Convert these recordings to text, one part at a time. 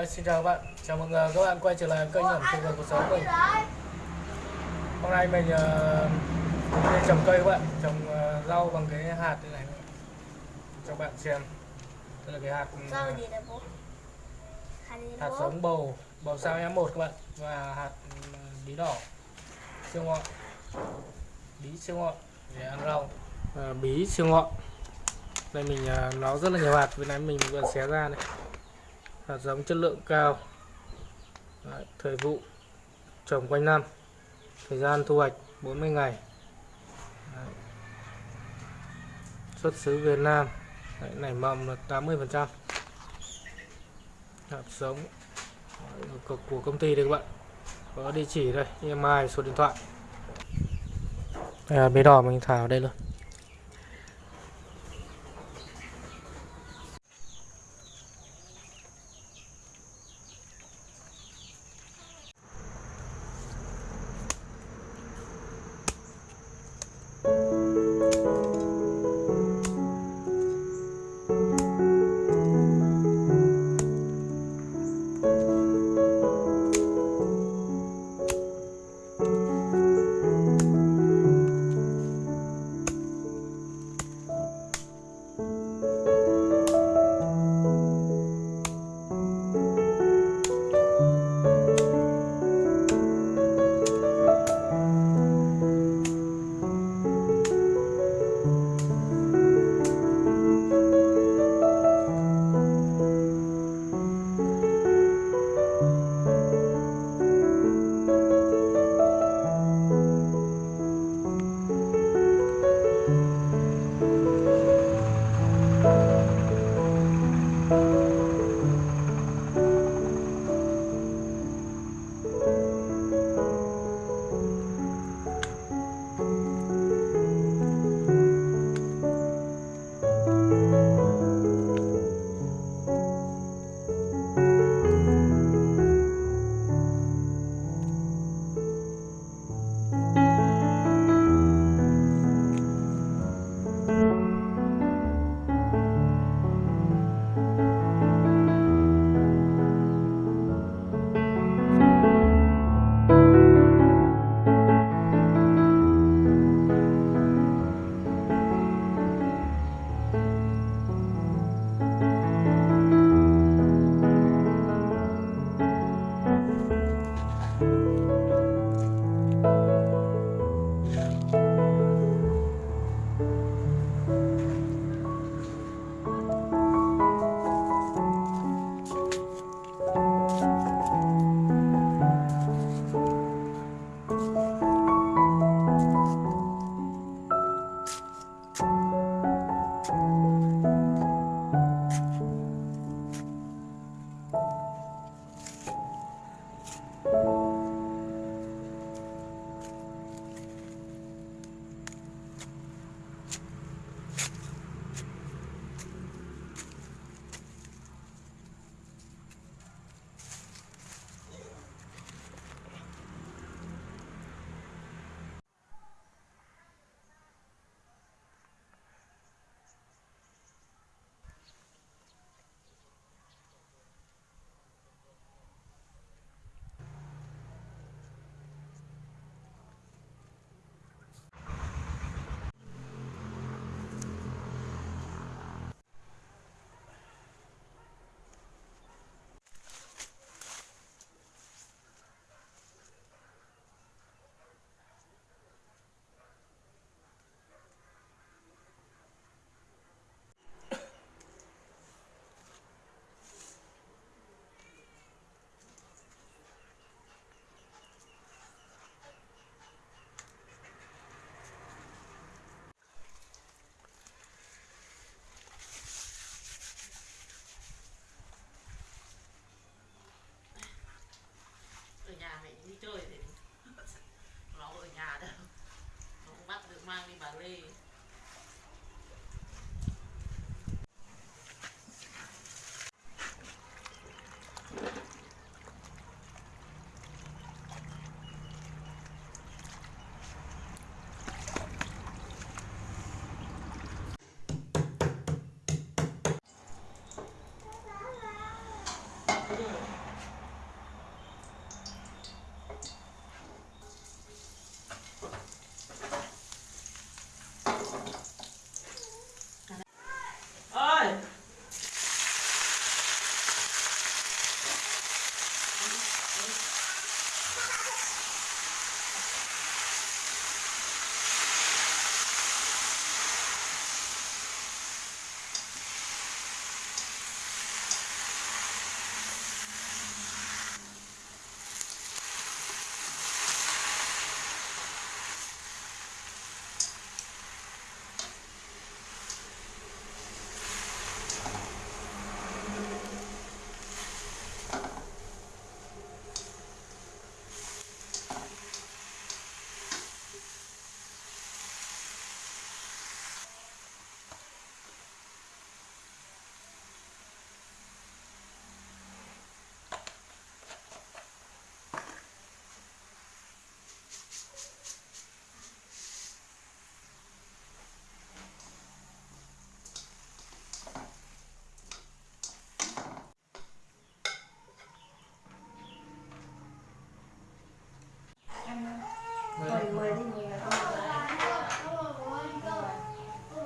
Đấy, xin chào các bạn, chào mừng ờ, các bạn quay trở lại kênh ẩm thực và cuộc sống mình Hôm nay mình uh, trồng cây các bạn, trồng ờ, rau bằng cái hạt như này. Cho các bạn xem. Đây là cái hạt bố? Hạt giống bầu, bầu sao E1 các bạn. Và hạt ờ, bí đỏ, siêu ngọn Bí siêu ngọn để ăn rau. Ờ, Bí siêu ngọn Đây mình ờ, nó rất là nhiều hạt, vừa nãy mình vừa xé ra này hạt giống chất lượng cao. Đấy, thời vụ trồng quanh năm. Thời gian thu hoạch 40 ngày. Đấy. xuất xứ Việt Nam. Đấy, nảy mầm là 80 phần trăm. Hạt giống Đấy, của, của công ty đây các bạn. Có địa chỉ đây email số điện thoại. À, bế đỏ mình thả ở đây luôn.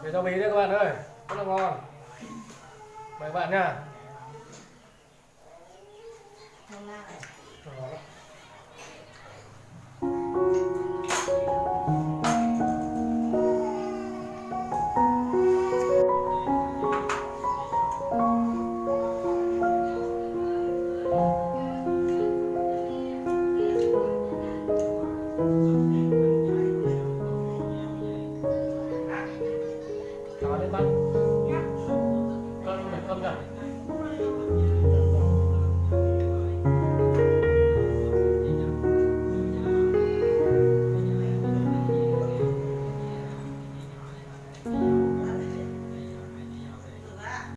để cho bí đấy các bạn ơi. Rất là ngon. Mời các bạn nha.